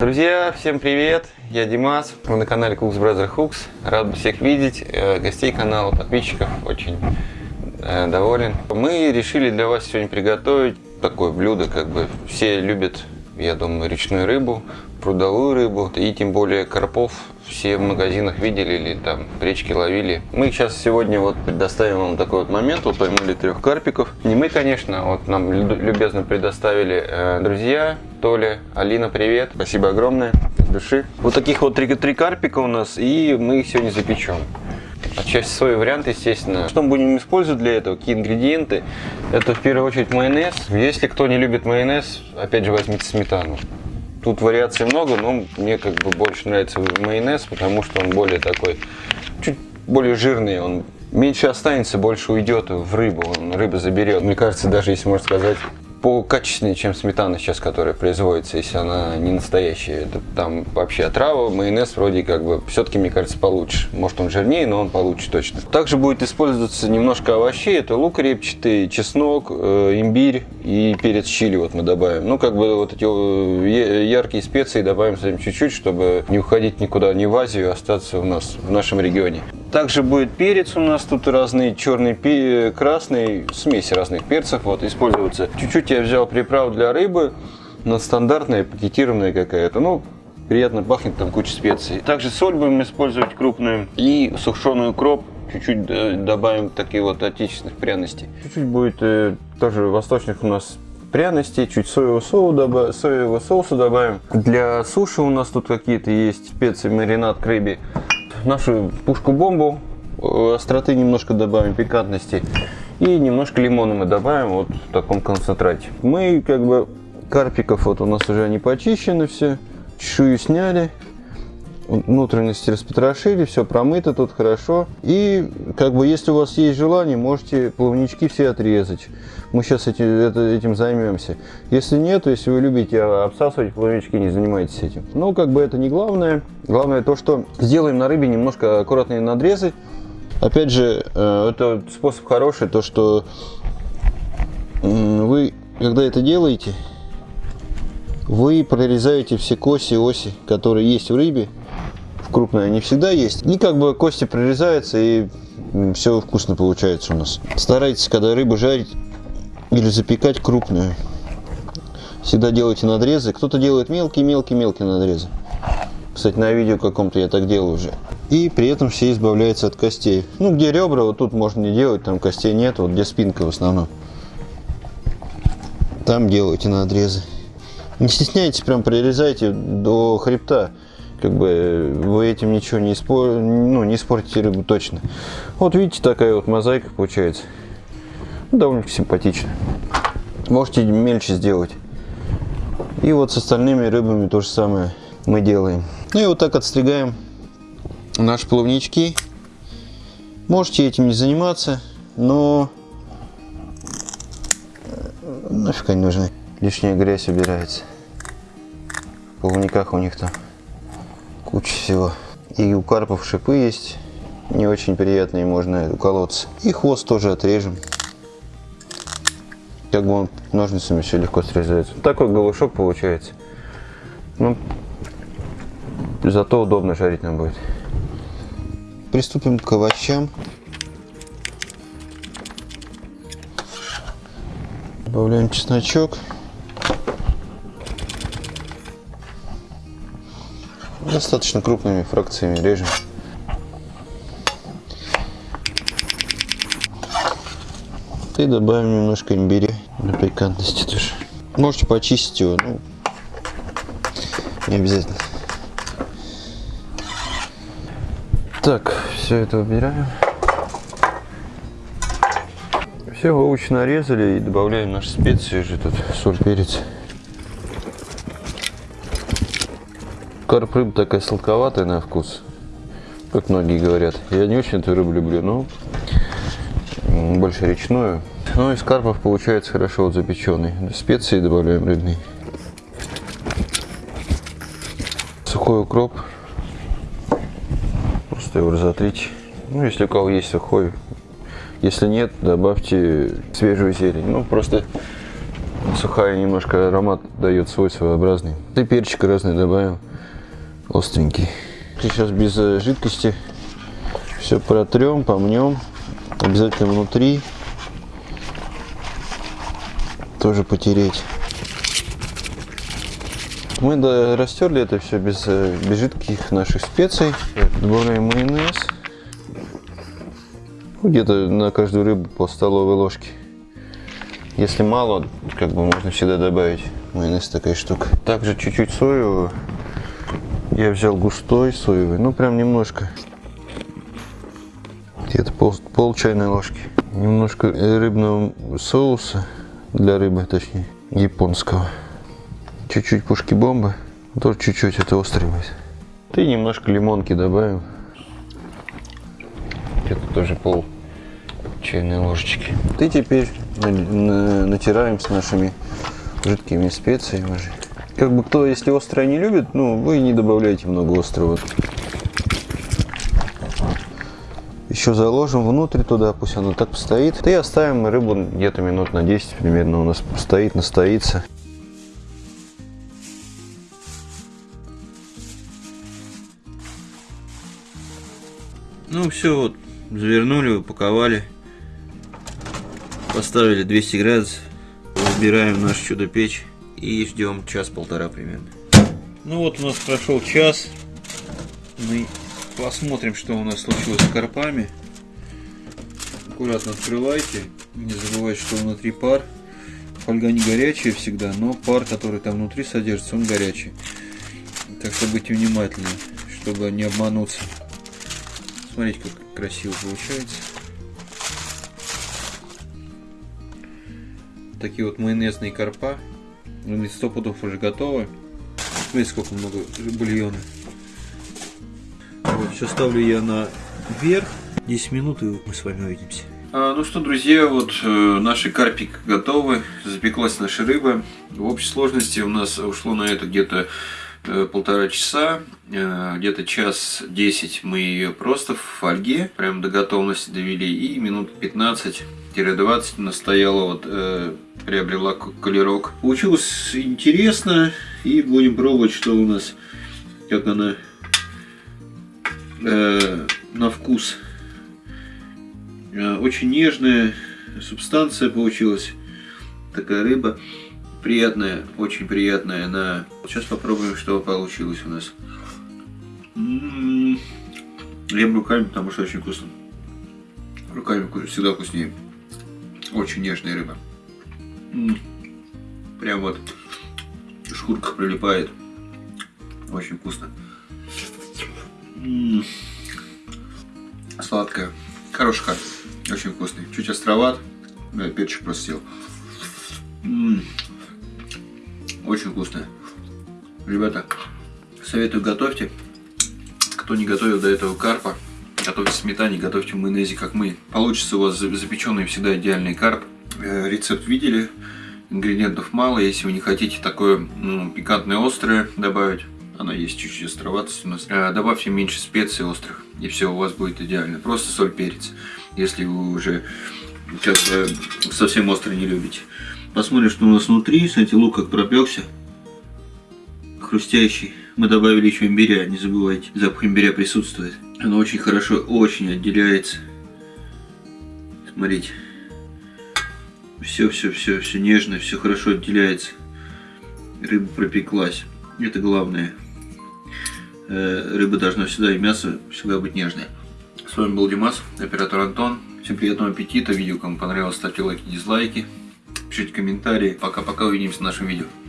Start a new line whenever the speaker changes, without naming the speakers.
Друзья, всем привет! Я Димас, вы на канале Cooks Brother Hooks. Рад всех видеть, э, гостей канала, подписчиков, очень э, доволен. Мы решили для вас сегодня приготовить такое блюдо, как бы все любят, я думаю, речную рыбу, прудовую рыбу и тем более карпов все в магазинах видели или там в речке ловили. Мы сейчас сегодня вот предоставим вам такой вот момент, вот поймали трех карпиков. Не мы, конечно, вот нам любезно предоставили э, друзья, Толя, Алина, привет. Спасибо огромное, от души. Вот таких вот три, три карпика у нас, и мы их сегодня запечем. Отчасти свой вариант, естественно. Что мы будем использовать для этого? Какие ингредиенты? Это в первую очередь майонез. Если кто не любит майонез, опять же возьмите сметану. Тут вариаций много, но мне как бы больше нравится майонез, потому что он более такой, чуть более жирный, он меньше останется, больше уйдет в рыбу, он рыба заберет. Мне кажется, даже если можно сказать, по качественнее, чем сметана сейчас, которая производится, если она не настоящая. Это, там вообще отрава, майонез вроде как бы все-таки, мне кажется, получше. Может он жирнее, но он получше точно. Также будет использоваться немножко овощей. Это лук репчатый, чеснок, э, имбирь и перец чили вот мы добавим. Ну, как бы вот эти э, яркие специи добавим чуть-чуть, чтобы не уходить никуда, не в Азию, а остаться у нас в нашем регионе. Также будет перец у нас тут разный, черный, красный, смесь разных перцев вот используется. Чуть-чуть я взял приправ для рыбы, но стандартная, пакетированная какая-то. Ну, приятно пахнет, там куча специй. Также соль будем использовать крупную и сушеный укроп. Чуть-чуть э, добавим такие вот отечественных пряностей. Чуть-чуть будет э, тоже восточных у нас пряностей, чуть соевого, соуса добавим, соевого соуса добавим. Для суши у нас тут какие-то есть специи, маринад к рыбе нашу пушку-бомбу, э, остроты немножко добавим, пикантности. И немножко лимона мы добавим вот в таком концентрате. Мы как бы карпиков, вот у нас уже они почищены все, чешую сняли внутренности распотрошили, все промыто тут хорошо. И как бы если у вас есть желание, можете плавнички все отрезать. Мы сейчас эти, это, этим займемся. Если нет, если вы любите обсасывать плавнички, не занимайтесь этим. Но как бы это не главное. Главное то, что сделаем на рыбе немножко аккуратные надрезы. Опять же, э, это способ хороший, то что вы, когда это делаете, вы прорезаете все коси, оси, которые есть в рыбе, крупная не всегда есть. И как бы кости прорезаются и все вкусно получается у нас. Старайтесь, когда рыбу жарить или запекать крупную, всегда делайте надрезы. Кто-то делает мелкие-мелкие-мелкие надрезы. Кстати, на видео каком-то я так делаю уже. И при этом все избавляются от костей. Ну, где ребра, вот тут можно не делать, там костей нет, вот где спинка в основном. Там делайте надрезы. Не стесняйтесь, прям прирезайте до хребта как бы вы этим ничего не, испор... ну, не испортите рыбу точно. Вот видите, такая вот мозаика получается. Довольно симпатично. Можете мельче сделать. И вот с остальными рыбами то же самое мы делаем. Ну и вот так отстригаем наши плавнички. Можете этим не заниматься, но нафиг они нужны. Лишняя грязь убирается. В плавниках у них там куча всего. И у карпов шипы есть, не очень приятные, можно уколоться. И хвост тоже отрежем. Как бы он ножницами все легко срезается. Такой голышок получается. Ну, зато удобно жарить нам будет. Приступим к овощам. Добавляем чесночок. Достаточно крупными фракциями режем. И добавим немножко имбиря для пикантности тоже. Можете почистить его, ну, не обязательно. Так, все это убираем. Все, овощи нарезали и добавляем наши специи же тут, соль, перец. Карп рыба такая сладковатая на вкус, как многие говорят. Я не очень эту рыбу люблю, но больше речную. Ну, из карпов получается хорошо вот запеченный. Специи добавляем рыбные. Сухой укроп. Просто его разотрите. Ну, если у кого есть сухой. Если нет, добавьте свежую зелень. Ну, просто Сухая немножко аромат дает свой своеобразный. И перчик разный добавим. Остренький. Сейчас без э, жидкости все протрем, помнем. Обязательно внутри. Тоже потереть. Мы растерли это все без, э, без жидких наших специй. Добавляем майонез. Ну, Где-то на каждую рыбу по столовой ложке. Если мало, как бы можно всегда добавить. Майонез такая штука. Также чуть-чуть соевого. Я взял густой соевый, ну прям немножко. Где-то пол, пол чайной ложки. Немножко рыбного соуса для рыбы, точнее, японского. Чуть-чуть пушки бомбы. Тоже чуть-чуть, это острый будет. И немножко лимонки добавим. Где-то тоже пол чайной ложечки. И теперь на- на- натираем с нашими жидкими специями уже. Как бы кто, если острое не любит, ну, вы не добавляйте много острого. Еще заложим внутрь туда, пусть оно так постоит. И оставим рыбу где-то минут на 10 примерно у нас стоит, настоится. Ну все, вот, завернули, упаковали. Поставили 200 градусов. Разбираем наш чудо-печь и ждем час-полтора примерно. Ну вот у нас прошел час. Мы посмотрим, что у нас случилось с карпами. Аккуратно открывайте. Не забывайте, что внутри пар. Фольга не горячая всегда, но пар, который там внутри содержится, он горячий. Так что будьте внимательны, чтобы не обмануться. Смотрите, как красиво получается. Такие вот майонезные карпа. Они сто пудов уже готовы. Смотрите, сколько много бульона. Вот, все ставлю я на вверх. 10 минут, и мы с вами увидимся. ну что, друзья, вот э, наши карпик готовы. Запеклась наша рыба. В общей сложности у нас ушло на это где-то полтора часа. Э, где-то час 10 мы ее просто в фольге прям до готовности довели. И минут 15-20 настояла вот э, приобрела колерок. Получилось интересно. И будем пробовать, что у нас, как она э, на вкус. Э, Очень нежная субстанция получилась. Такая рыба. Приятная, очень приятная. На... Сейчас попробуем, что получилось у нас. М, Ем руками, потому что очень вкусно. Руками всегда вкуснее. Очень нежная рыба. М, Прям вот шкурка прилипает. Очень вкусно. М, Сладкая. Хороший карп. Очень вкусный. Чуть островат. Да, перчик просто съел. Очень вкусная. Ребята, советую готовьте. Кто не готовил до этого карпа, готовьте сметане, готовьте майонезе, как мы. Получится у вас за- запеченный всегда идеальный карп. Э, Рецепт видели. Ингредиентов мало. Если вы не хотите такое ну, пикантное острое добавить, она есть чуть-чуть островатость у нас. Э, Добавьте меньше специй острых, и все у вас будет идеально. Просто соль, перец, если вы уже как бы совсем острый не любите. Посмотрим, что у нас внутри. Смотрите, лук как пропекся. Хрустящий. Мы добавили еще имбиря, не забывайте. Запах имбиря присутствует. Оно очень хорошо, очень отделяется. Смотрите. Все, все, все, все нежно, все хорошо отделяется. Рыба пропеклась. Это главное. Э, Рыба должна всегда и мясо всегда быть нежное. С вами был Димас, оператор Антон. Всем приятного аппетита. Видео кому понравилось, ставьте лайки, дизлайки. Пишите комментарии. Пока-пока, увидимся в нашем видео.